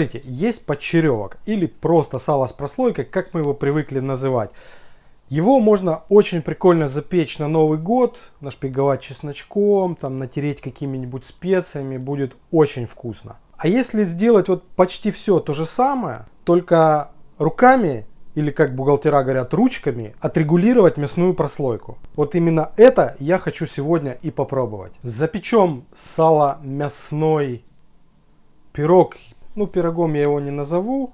Смотрите, есть подчеревок или просто сало с прослойкой, как мы его привыкли называть. Его можно очень прикольно запечь на Новый год, нашпиговать чесночком, там натереть какими-нибудь специями, будет очень вкусно. А если сделать вот почти все то же самое, только руками или как бухгалтера говорят ручками, отрегулировать мясную прослойку. Вот именно это я хочу сегодня и попробовать. Запечем сало мясной пирог, ну пирогом я его не назову.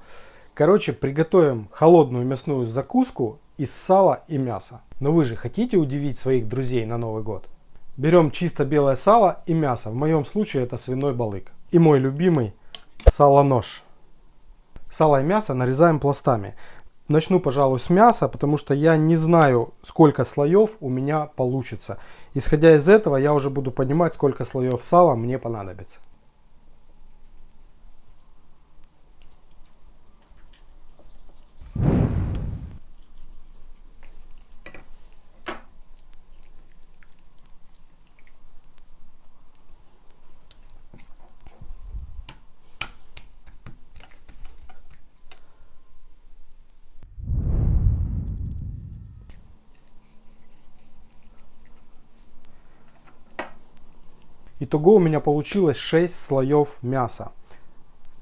Короче, приготовим холодную мясную закуску из сала и мяса. Но вы же хотите удивить своих друзей на Новый год? Берем чисто белое сало и мясо. В моем случае это свиной балык. И мой любимый сало-нож. Сало и мясо нарезаем пластами. Начну, пожалуй, с мяса, потому что я не знаю, сколько слоев у меня получится. Исходя из этого, я уже буду понимать, сколько слоев сала мне понадобится. Итого у меня получилось 6 слоев мяса.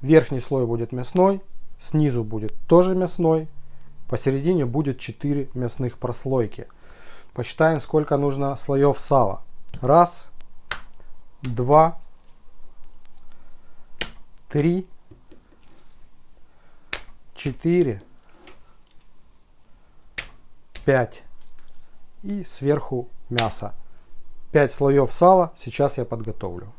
Верхний слой будет мясной, снизу будет тоже мясной, посередине будет 4 мясных прослойки. Посчитаем, сколько нужно слоев сала. Раз, два, три, четыре, пять и сверху мясо. 5 слоев сала сейчас я подготовлю.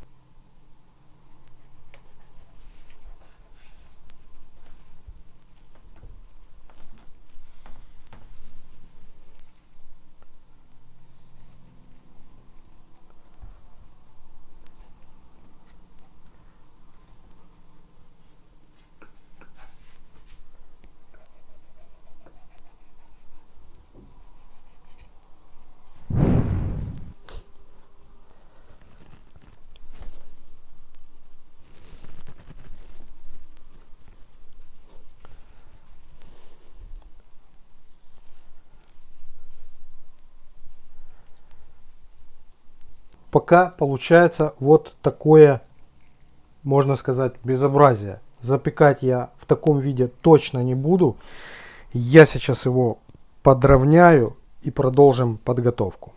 Пока получается вот такое, можно сказать, безобразие. Запекать я в таком виде точно не буду. Я сейчас его подровняю и продолжим подготовку.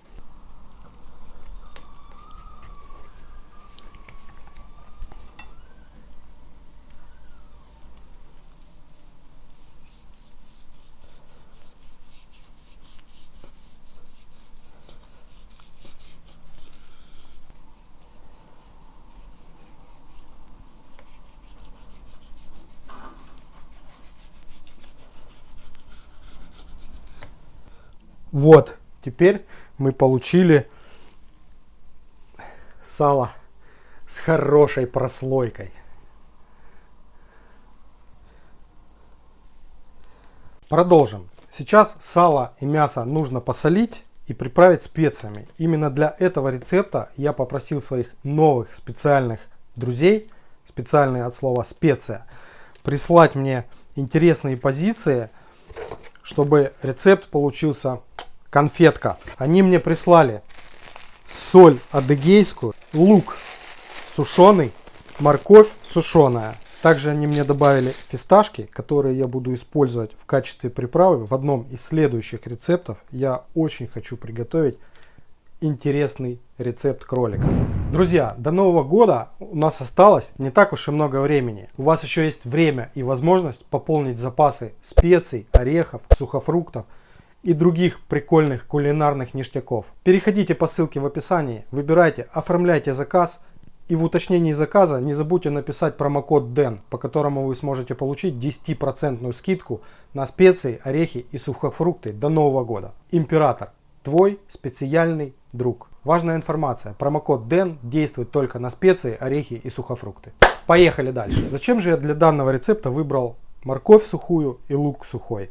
Вот, теперь мы получили сало с хорошей прослойкой. Продолжим. Сейчас сало и мясо нужно посолить и приправить специями. Именно для этого рецепта я попросил своих новых специальных друзей, специальные от слова специя, прислать мне интересные позиции, чтобы рецепт получился конфетка. Они мне прислали соль адыгейскую, лук сушеный, морковь сушеная. Также они мне добавили фисташки, которые я буду использовать в качестве приправы в одном из следующих рецептов. Я очень хочу приготовить интересный рецепт кролика. Друзья, до Нового года у нас осталось не так уж и много времени. У вас еще есть время и возможность пополнить запасы специй, орехов, сухофруктов – и других прикольных кулинарных ништяков. Переходите по ссылке в описании, выбирайте, оформляйте заказ и в уточнении заказа не забудьте написать промокод DEN, по которому вы сможете получить 10% скидку на специи, орехи и сухофрукты до Нового года. Император, твой специальный друг. Важная информация, промокод DEN действует только на специи, орехи и сухофрукты. Поехали дальше. Зачем же я для данного рецепта выбрал морковь сухую и лук сухой?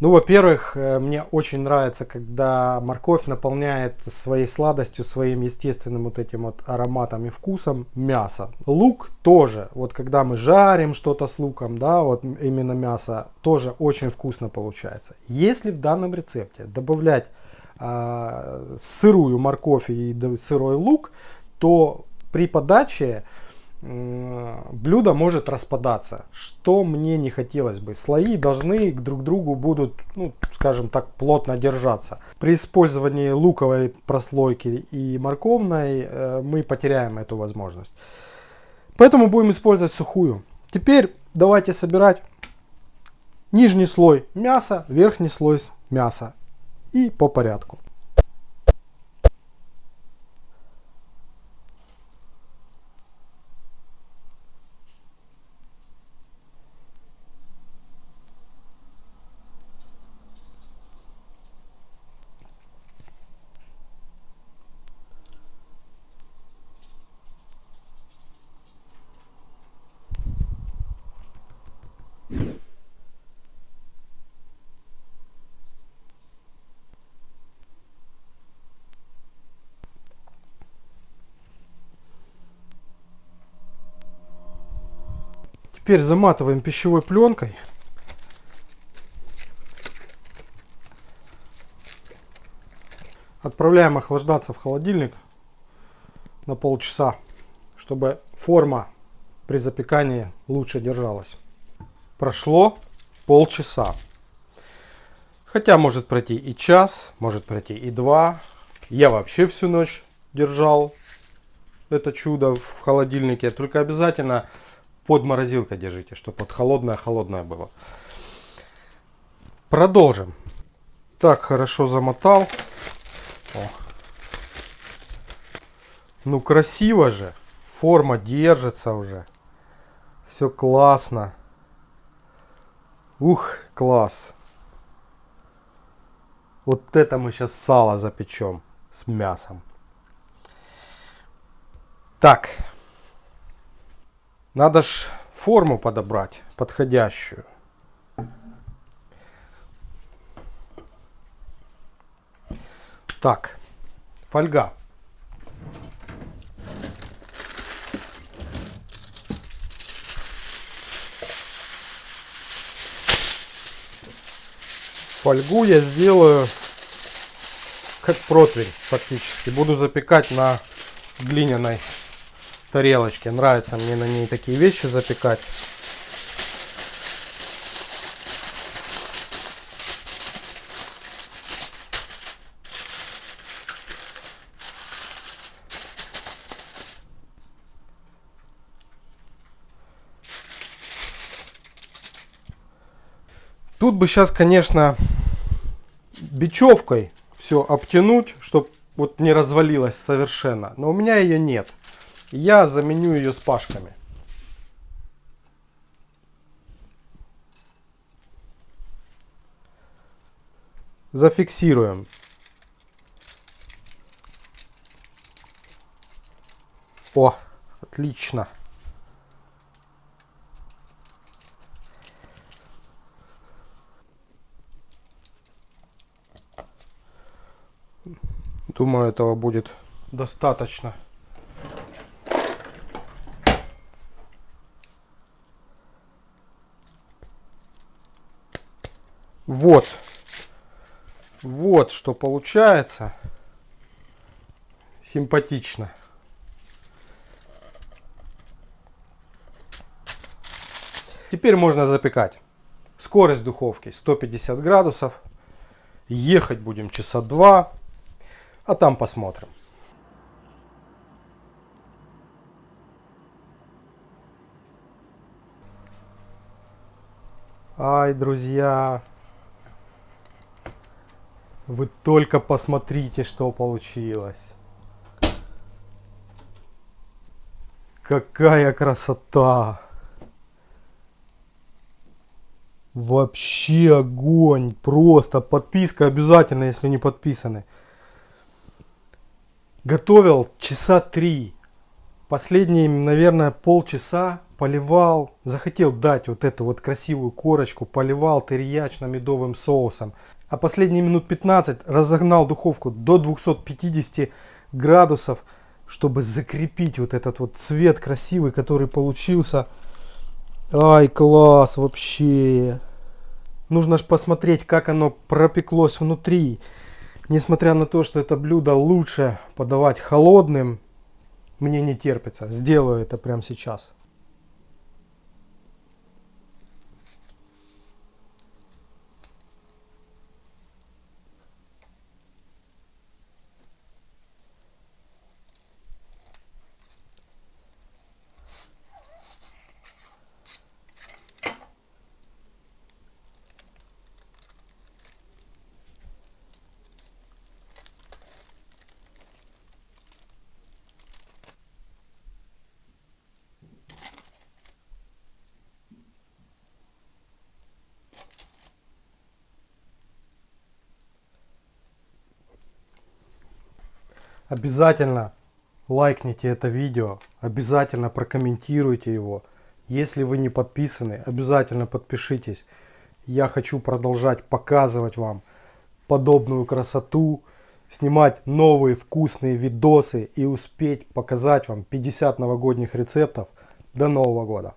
Ну, во-первых, э, мне очень нравится, когда морковь наполняет своей сладостью, своим естественным вот этим вот ароматом и вкусом мясо. Лук тоже, вот когда мы жарим что-то с луком, да, вот именно мясо, тоже очень вкусно получается. Если в данном рецепте добавлять э, сырую морковь и сырой лук, то при подаче блюдо может распадаться, что мне не хотелось бы. Слои должны друг к другу будут, ну, скажем так, плотно держаться. При использовании луковой прослойки и морковной э, мы потеряем эту возможность. Поэтому будем использовать сухую. Теперь давайте собирать нижний слой мяса, верхний слой мяса и по порядку. Теперь заматываем пищевой пленкой. Отправляем охлаждаться в холодильник на полчаса, чтобы форма при запекании лучше держалась. Прошло полчаса. Хотя может пройти и час, может пройти и два. Я вообще всю ночь держал это чудо в холодильнике. Только обязательно под морозилкой держите, чтобы вот холодное-холодное было. Продолжим. Так, хорошо замотал. О. Ну, красиво же. Форма держится уже. Все классно. Ух, класс. Вот это мы сейчас сало запечем с мясом. Так. Надо ж форму подобрать подходящую. Так, фольга. Фольгу я сделаю как противень фактически. Буду запекать на глиняной тарелочке. Нравится мне на ней такие вещи запекать. Тут бы сейчас, конечно, бечевкой все обтянуть, чтобы вот не развалилось совершенно. Но у меня ее нет я заменю ее с пашками. Зафиксируем. О, отлично. Думаю, этого будет достаточно. Вот. Вот что получается. Симпатично. Теперь можно запекать. Скорость духовки 150 градусов. Ехать будем часа два. А там посмотрим. Ай, друзья, вы только посмотрите, что получилось. Какая красота! Вообще огонь! Просто подписка обязательно, если не подписаны. Готовил часа три. Последние, наверное, полчаса поливал, захотел дать вот эту вот красивую корочку, поливал терьячно-медовым соусом. А последние минут 15 разогнал духовку до 250 градусов, чтобы закрепить вот этот вот цвет красивый, который получился. Ай, класс вообще. Нужно же посмотреть, как оно пропеклось внутри. Несмотря на то, что это блюдо лучше подавать холодным, мне не терпится. Сделаю это прямо сейчас. Обязательно лайкните это видео, обязательно прокомментируйте его. Если вы не подписаны, обязательно подпишитесь. Я хочу продолжать показывать вам подобную красоту, снимать новые вкусные видосы и успеть показать вам 50 новогодних рецептов до Нового года.